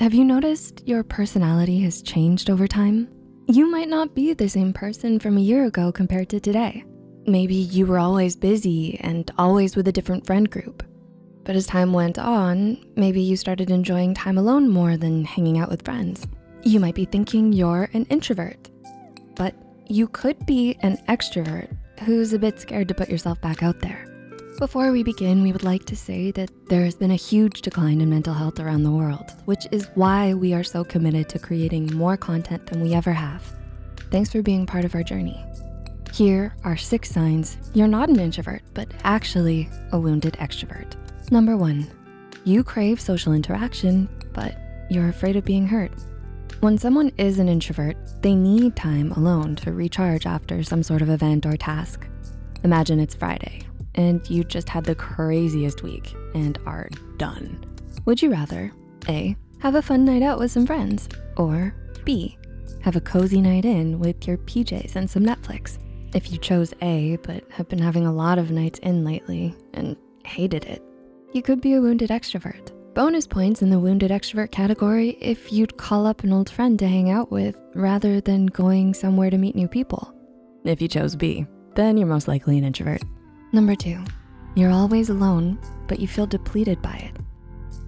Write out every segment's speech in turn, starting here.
Have you noticed your personality has changed over time? You might not be the same person from a year ago compared to today. Maybe you were always busy and always with a different friend group. But as time went on, maybe you started enjoying time alone more than hanging out with friends. You might be thinking you're an introvert, but you could be an extrovert who's a bit scared to put yourself back out there. Before we begin, we would like to say that there has been a huge decline in mental health around the world, which is why we are so committed to creating more content than we ever have. Thanks for being part of our journey. Here are six signs you're not an introvert, but actually a wounded extrovert. Number one, you crave social interaction, but you're afraid of being hurt. When someone is an introvert, they need time alone to recharge after some sort of event or task. Imagine it's Friday and you just had the craziest week and are done. Would you rather A, have a fun night out with some friends or B, have a cozy night in with your PJs and some Netflix? If you chose A, but have been having a lot of nights in lately and hated it, you could be a wounded extrovert. Bonus points in the wounded extrovert category if you'd call up an old friend to hang out with rather than going somewhere to meet new people. If you chose B, then you're most likely an introvert. Number two, you're always alone, but you feel depleted by it.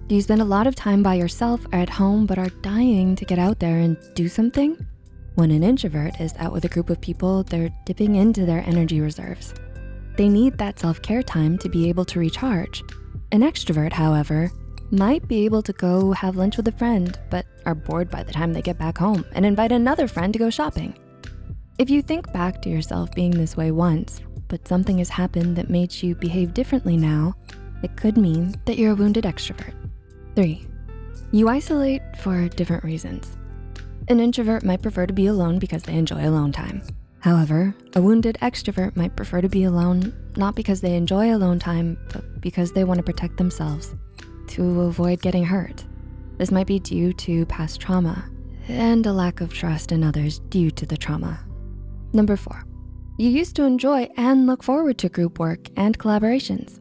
Do you spend a lot of time by yourself or at home but are dying to get out there and do something? When an introvert is out with a group of people, they're dipping into their energy reserves. They need that self-care time to be able to recharge an extrovert, however, might be able to go have lunch with a friend, but are bored by the time they get back home and invite another friend to go shopping. If you think back to yourself being this way once, but something has happened that made you behave differently now, it could mean that you're a wounded extrovert. Three, you isolate for different reasons. An introvert might prefer to be alone because they enjoy alone time. However, a wounded extrovert might prefer to be alone, not because they enjoy alone time, but because they wanna protect themselves to avoid getting hurt. This might be due to past trauma and a lack of trust in others due to the trauma. Number four, you used to enjoy and look forward to group work and collaborations.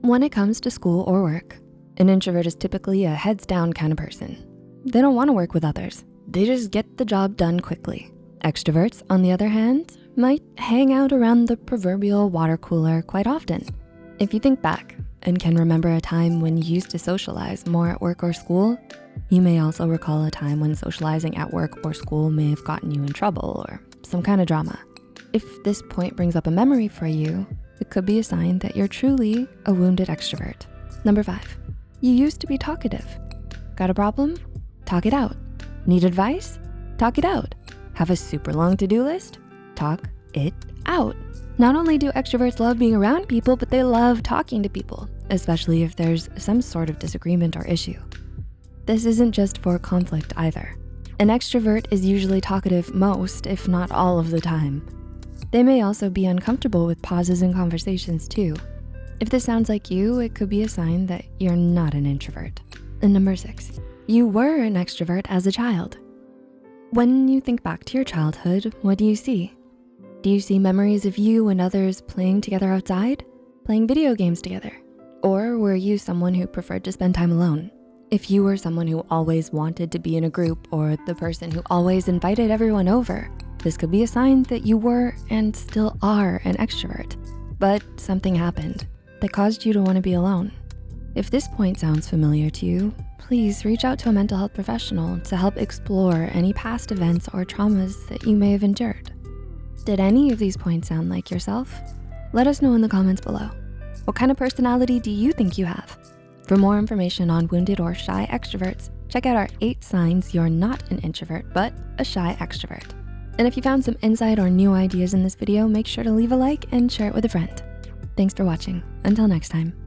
When it comes to school or work, an introvert is typically a heads down kind of person. They don't wanna work with others. They just get the job done quickly. Extroverts, on the other hand, might hang out around the proverbial water cooler quite often. If you think back and can remember a time when you used to socialize more at work or school, you may also recall a time when socializing at work or school may have gotten you in trouble or some kind of drama. If this point brings up a memory for you, it could be a sign that you're truly a wounded extrovert. Number five, you used to be talkative. Got a problem? Talk it out. Need advice? Talk it out. Have a super long to-do list? Talk it out. Not only do extroverts love being around people, but they love talking to people, especially if there's some sort of disagreement or issue. This isn't just for conflict either. An extrovert is usually talkative most, if not all of the time. They may also be uncomfortable with pauses in conversations too. If this sounds like you, it could be a sign that you're not an introvert. And number six, you were an extrovert as a child. When you think back to your childhood, what do you see? Do you see memories of you and others playing together outside? Playing video games together? Or were you someone who preferred to spend time alone? If you were someone who always wanted to be in a group or the person who always invited everyone over, this could be a sign that you were and still are an extrovert, but something happened that caused you to wanna be alone. If this point sounds familiar to you, please reach out to a mental health professional to help explore any past events or traumas that you may have endured. Did any of these points sound like yourself? Let us know in the comments below. What kind of personality do you think you have? For more information on wounded or shy extroverts, check out our eight signs you're not an introvert, but a shy extrovert. And if you found some insight or new ideas in this video, make sure to leave a like and share it with a friend. Thanks for watching. Until next time.